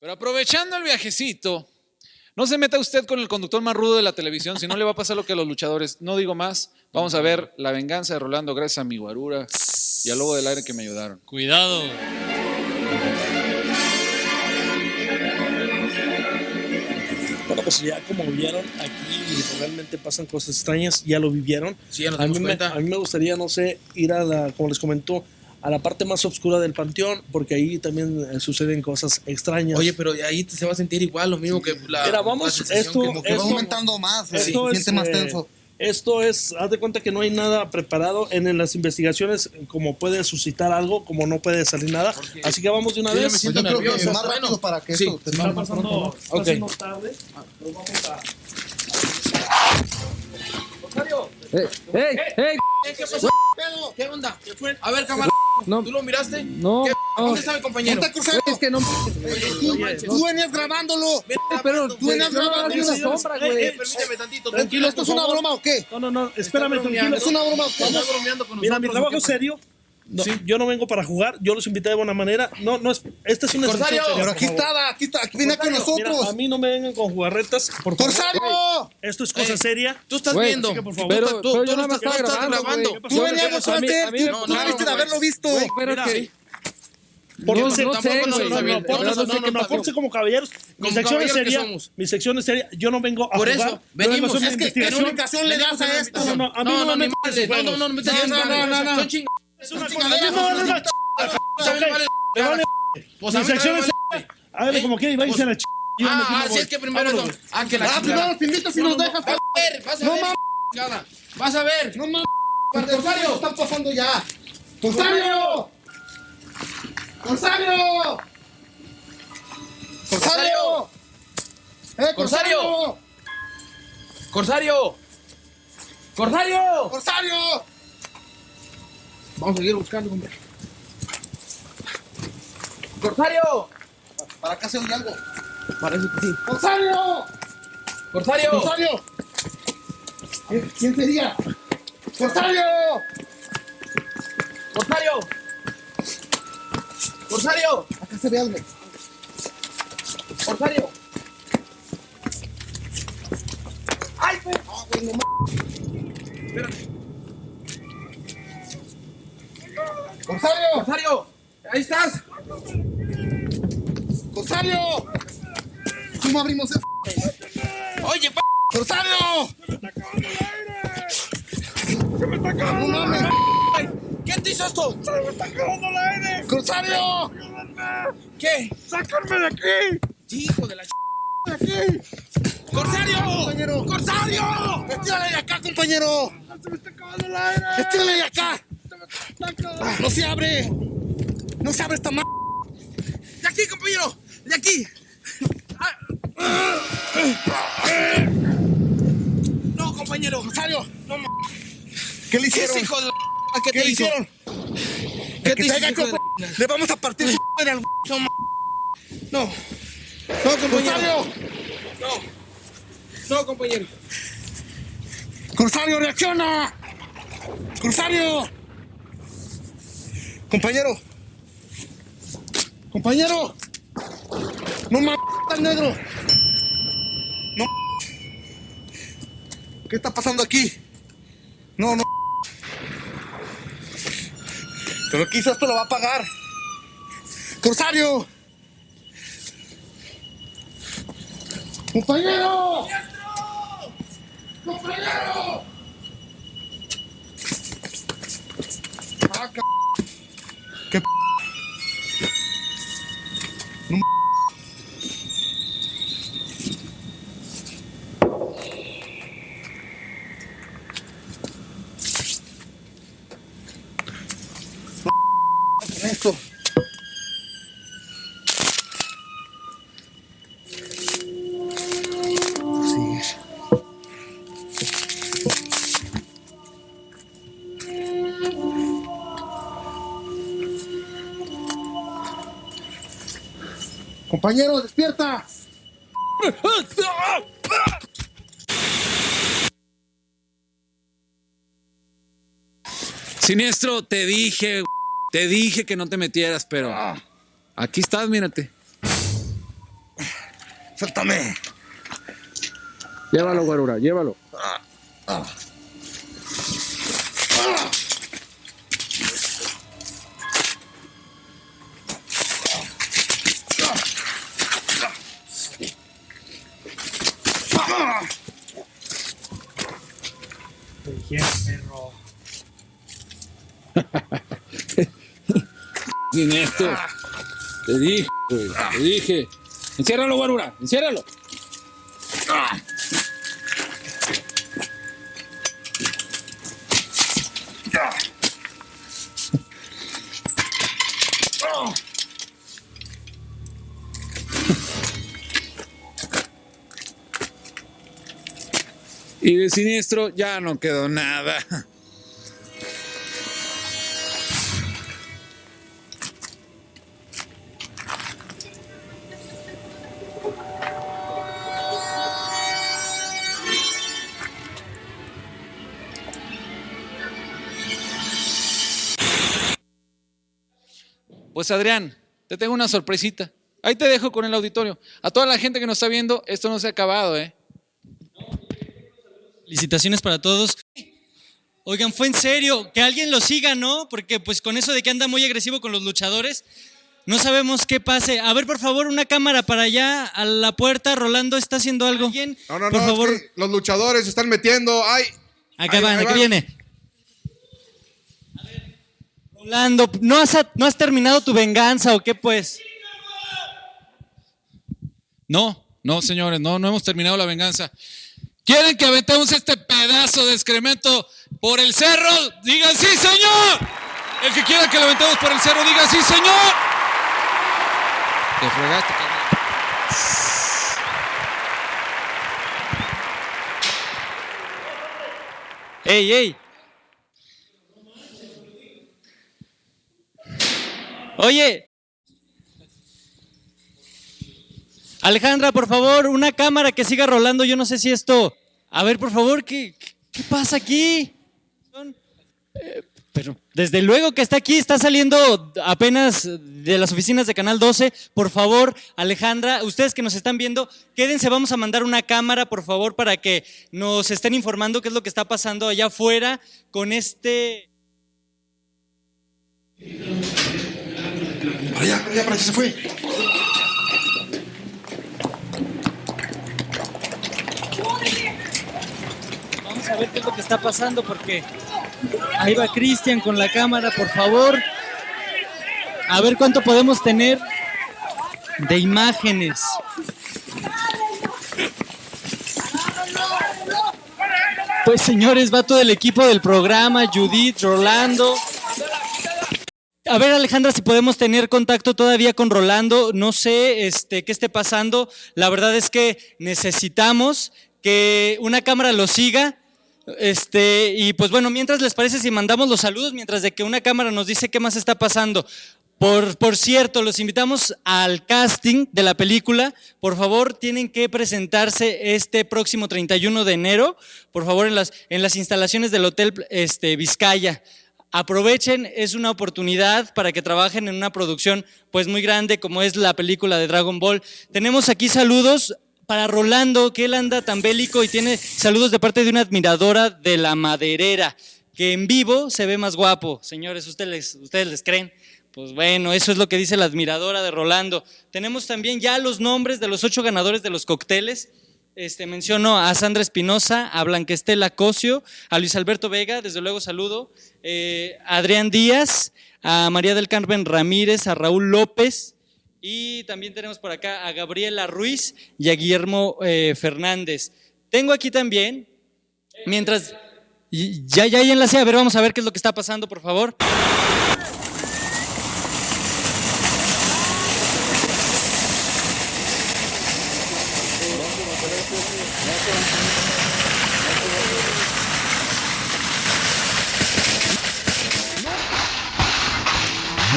Pero aprovechando el viajecito, no se meta usted con el conductor más rudo de la televisión, si no le va a pasar lo que a los luchadores. No digo más, vamos a ver la venganza de Rolando gracias a mi guarura y al lobo del aire que me ayudaron. Cuidado. Bueno, pues ya como vieron, aquí realmente pasan cosas extrañas, ya lo vivieron. Sí, ya nos a, mí me, cuenta. a mí me gustaría, no sé, ir a la, como les comentó, a la parte más oscura del panteón, porque ahí también eh, suceden cosas extrañas. Oye, pero ahí te- se va a sentir igual lo mismo que la, Mira, vamos, la esto- que- Como que va Esto- aumentando más, se esto es, siente más eh, tenso. Esto es, haz de cuenta que no hay nada preparado en, en las investigaciones, como puede suscitar algo, como no puede salir nada. Así que vamos de una Yo vez. me siento Pues yo creo que nervioso. más Bueno, rápido para que sí. esto te Está pasando, pronto, está Ok. haciendo tarde. Nos vamos a- ¡Ey! ¡Ey! ¡Ey! ¿Qué, qué pasó? ¿Qué onda? ¿Qué fue? A ver, camarada, No. ¿tú lo miraste? No, ¿Qué- no. ¿Dónde está mi compañero? Ponte cruzado. Es que no. Tú, tú venías grabándolo. Pero tú tú venías grabando vi una señores. sombra, güey. permíteme tantito. Tranquilo, ¿esto es una broma o qué? No, no, no, espérame, tranquilo. ¿Es una broma o qué? Está bromeando con Mira, mi trabajo serio. No, Yo no vengo para jugar, yo los invité de buena manera. No, no es. Esta es una Corsario, seria, Pero aquí favor. estaba, aquí está, aquí viene con Mira, nosotros. a mí no me vengan con jugarretas, por favor. ¡Corsario! Esto es cosa Eh, seria. Tú estás viendo. que por favor. Tú Pero- estás- tú- pero tú yo no estás- tú estaba estás grabando. Tú venías A tú no, no, debiste de no, haberlo visto. Güey, pero Mira, que. Sí. Por No, no, sé, no no, por No, no, no, no, no no. como caballeros. Mi sección es seria. Mi sección es seria. Yo no vengo a Por jugar. eso, venimos. Es que, ¿qué investigación. explicación le das a esto? No, no, no, No, no, no, No, no, no, No, no, no, no, no. Es una son cosa- a mí me chingaderas. vale una ch- A mí me vale- Me vale Pues a Mi mí sección me es vale- Hágale como quiera y váyase a la ch... Yo me Ah, quito, sí, voy. es que primero no. Ah, que la Ah, primero te invitas y nos dejas. Vas a ver, vas a No ver. Vas a ver. No mames. Corsario. ¿Qué está pasando ya? ¡Corsario! ¡Corsario! ¡Corsario! ¡Eh, Corsario! Corsario. Corsario. ¡Corsario! Vamos a seguir buscando, hombre. Corsario. Para acá se oye algo. Parece que sí. ¡Corsario! Corsario. ¡Corsario! ¿Quién- ¿Quién sería? ¡Corsario! Corsario. Corsario. Acá se ve algo. Corsario. Ay, güey. Ah, güey, no mames. ¡Corsario! Corsario. Ahí estás. ¡Corsario! ¿Cómo abrimos esto? Oye, pa. ¡Corsario! ¡No mames! ¿Quién te hizo esto? ¡Corsario! ¿Qué? ¡Sácame de aquí! Hijo de la ch... ¡Corsario! Compañero. ¡Corsario! ¡Estírale de acá, compañero! ¡Estírale de acá! ¡No se abre! ¡No se abre esta mano! ¡De aquí, compañero! ¡De aquí! No, compañero. ¡Corsario! No, ma- ¿Qué le ¿Qué hicieron? es hijo de la... ¿Qué, ¿Qué te le hizo? hicieron? ¿Qué te de la- Le vamos a partir su madre al No, no. No, compañero. ¡Corsario! No. No, compañero. ¡Corsario, reacciona! ¡Corsario! Compañero. Compañero. No mames, negro. No. ¿Qué está pasando aquí? No, no. Pero hizo esto lo va a pagar. ¡Corsario! ¡Compañero! ¡Compañero! Ah, ca- ¿Qué p- Compañero, despierta. Siniestro, te dije, te dije que no te metieras, pero aquí estás, mírate. Suéltame. Llévalo, Guarura, llévalo. Sin esto. Te dije, te dije. Enciérralo, Guarura, enciérralo. Y de siniestro ya no quedó nada. Pues Adrián, te tengo una sorpresita. Ahí te dejo con el auditorio. A toda la gente que nos está viendo, esto no se ha acabado, ¿eh? Felicitaciones para todos. Oigan, fue en serio, que alguien lo siga, ¿no? Porque pues con eso de que anda muy agresivo con los luchadores, no sabemos qué pase. A ver, por favor, una cámara para allá, a la puerta. Rolando está haciendo algo. ¿Alguien? No, no, por no, es favor. que los luchadores se están metiendo. Ay, Acá ahí- van, ahí acá viene. Rolando, ¿no has, ¿no has terminado tu venganza o qué pues? No, no, señores, no, no hemos terminado la venganza. ¿Quieren que aventemos este pedazo de excremento por el cerro? Digan sí, señor. El que quiera que lo aventemos por el cerro, diga sí, señor. Te fregaste. ¡Ey, ey! Oye. Alejandra, por favor, una cámara que siga rolando. Yo no sé si esto... A ver, por favor, ¿qué, qué pasa aquí? Eh, Pero desde luego que está aquí, está saliendo apenas de las oficinas de Canal 12. Por favor, Alejandra, ustedes que nos están viendo, quédense, vamos a mandar una cámara, por favor, para que nos estén informando qué es lo que está pasando allá afuera con este... Para allá, para allá, para allá se fue. Vamos a ver qué es lo que está pasando porque ahí va Cristian con la cámara, por favor. A ver cuánto podemos tener de imágenes. Pues señores, va todo el equipo del programa, Judith, Rolando. A ver, Alejandra, si podemos tener contacto todavía con Rolando. No sé este, qué esté pasando. La verdad es que necesitamos que una cámara lo siga. Este, y pues bueno, mientras les parece si mandamos los saludos, mientras de que una cámara nos dice qué más está pasando. Por, por cierto, los invitamos al casting de la película. Por favor, tienen que presentarse este próximo 31 de enero, por favor, en las, en las instalaciones del Hotel este, Vizcaya. Aprovechen, es una oportunidad para que trabajen en una producción pues muy grande como es la película de Dragon Ball. Tenemos aquí saludos para Rolando, que él anda tan bélico y tiene saludos de parte de una admiradora de la maderera, que en vivo se ve más guapo. Señores, ¿ustedes, ustedes les creen? Pues bueno, eso es lo que dice la admiradora de Rolando. Tenemos también ya los nombres de los ocho ganadores de los cócteles. Este, menciono a Sandra Espinosa, a Blanquestela Cosio, a Luis Alberto Vega, desde luego saludo, eh, a Adrián Díaz, a María del Carmen Ramírez, a Raúl López y también tenemos por acá a Gabriela Ruiz y a Guillermo eh, Fernández. Tengo aquí también, mientras... Ya, ya, ya enlacé, a ver, vamos a ver qué es lo que está pasando, por favor.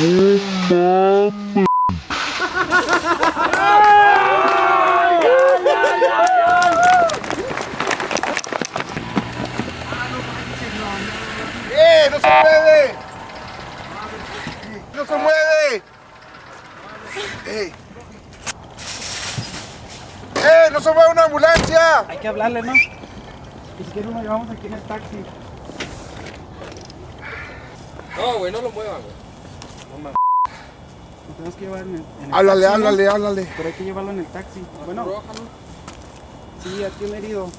¡Eh! ¡No se mueve! ¡No se mueve! ¡Ey! ¡Eh! ¡No se mueve una ambulancia! Hay que hablarle, ¿no? Y si quieres nos llevamos aquí en el taxi. No, güey, no lo muevas, güey. Lo tenemos que llevar en el, en el Háblale, taxi, ¿no? háblale, háblale. Pero hay que llevarlo en el taxi. Bueno, sí, aquí un herido.